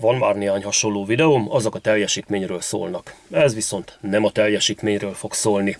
Van már néhány hasonló videóm, azok a teljesítményről szólnak. Ez viszont nem a teljesítményről fog szólni.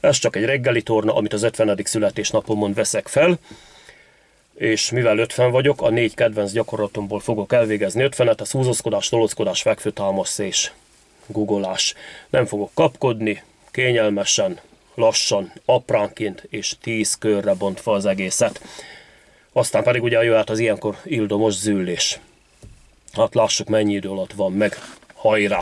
Ez csak egy reggeli torna, amit az 50. születésnapomon veszek fel, és mivel 50 vagyok, a négy kedvenc gyakorlatomból fogok elvégezni 50-et, ez húzózkodás, tolózkodás, fekvőtámasz és googolás. Nem fogok kapkodni, kényelmesen, lassan, apránként és 10 körre bontva az egészet. Aztán pedig ugye jöhet az ilyenkor ildomos züllés. Hát lássuk mennyi idő alatt van meg. Hajrá!